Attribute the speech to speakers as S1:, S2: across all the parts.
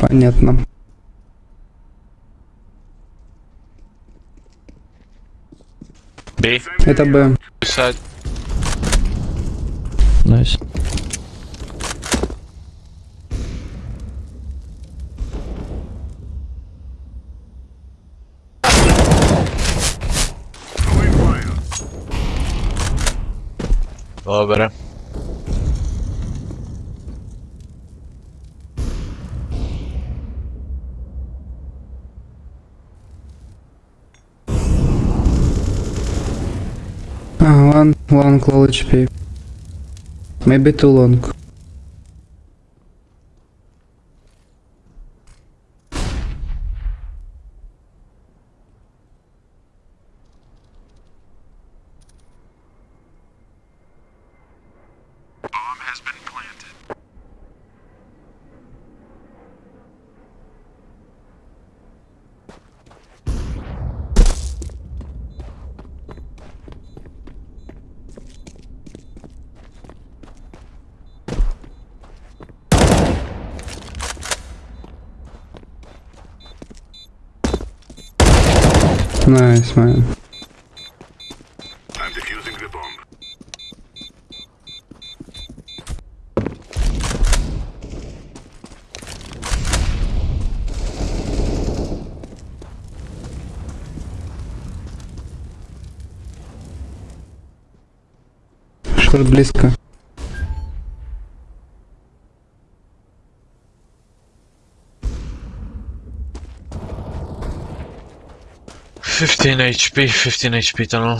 S1: Понятно.
S2: Бей.
S1: Это Б.
S2: Писать.
S3: Найс.
S2: Добре.
S1: One, one low HP. Maybe too long. Nice, man.
S4: I'm defusing the bomb.
S1: Шорт близко.
S2: Fifteen HP, fifteen HP tunnel.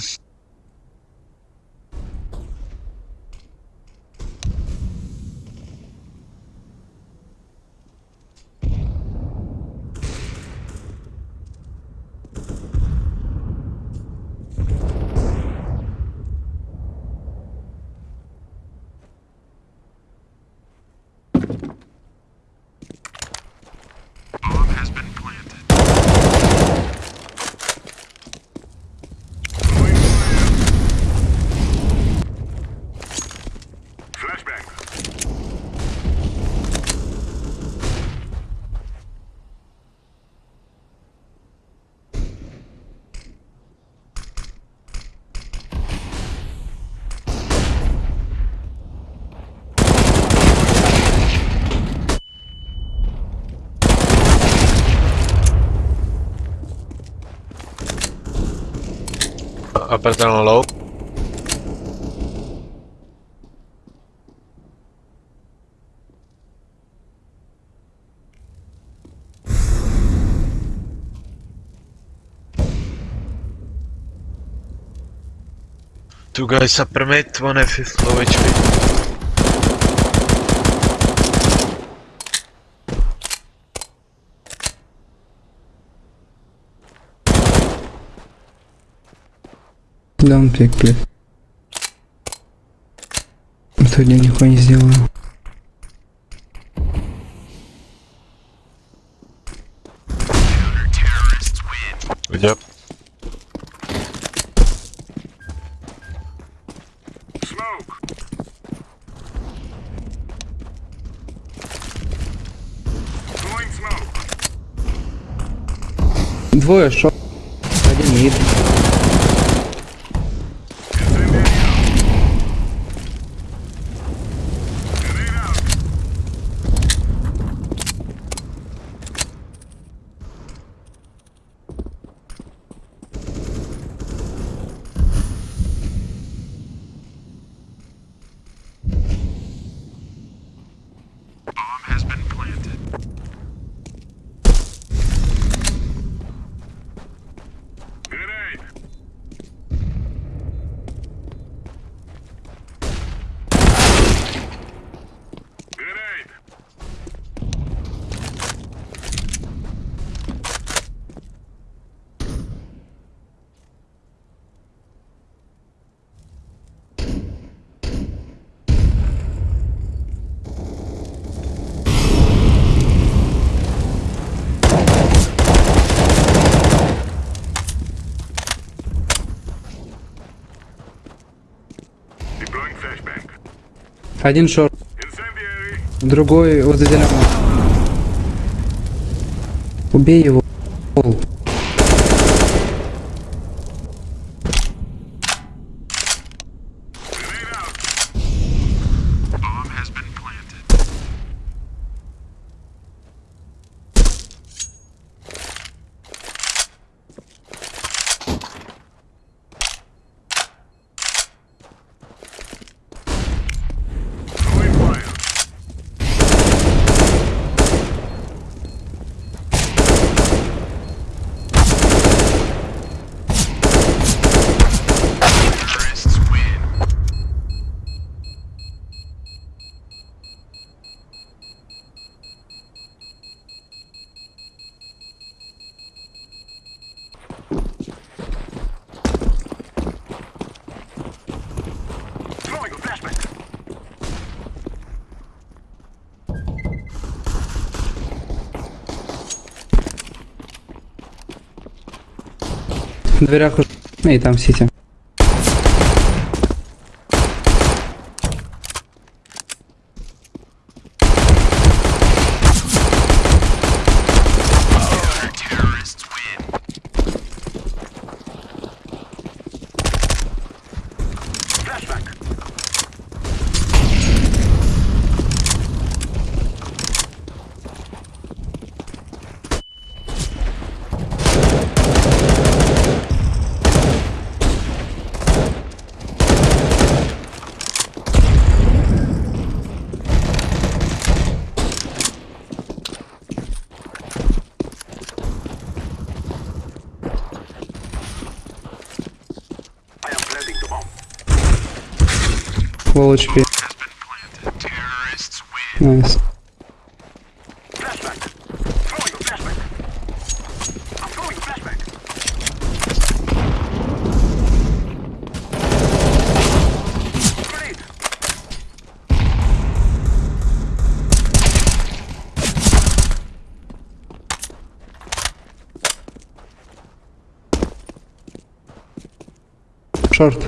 S2: Upper tunnel low. Two guys upper mid, one F is low HP.
S1: Pick, please. Сегодня нихуя не сделаю.
S2: Yep.
S1: Двое шорт. Один мид. Один шорт. Другой возле дерева. Убей его. дверях уже. И там сити. full HP.
S4: Nice.
S1: Шорт.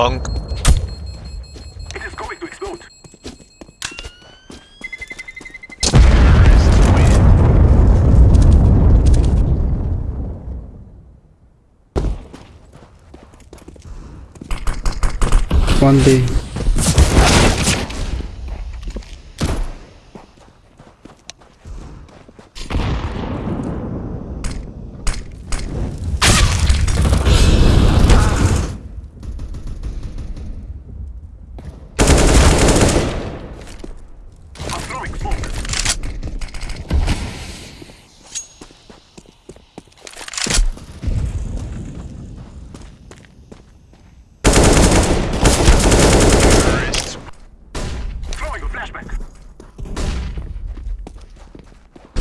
S2: Punk.
S4: It is going to explode.
S1: One
S4: day.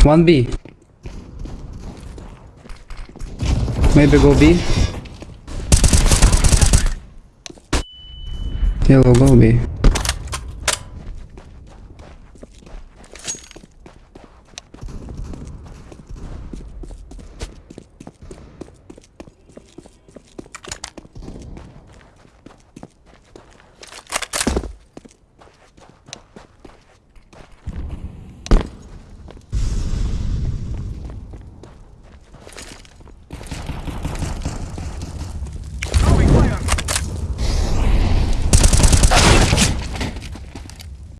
S1: One B. Maybe go B. Yellow go B.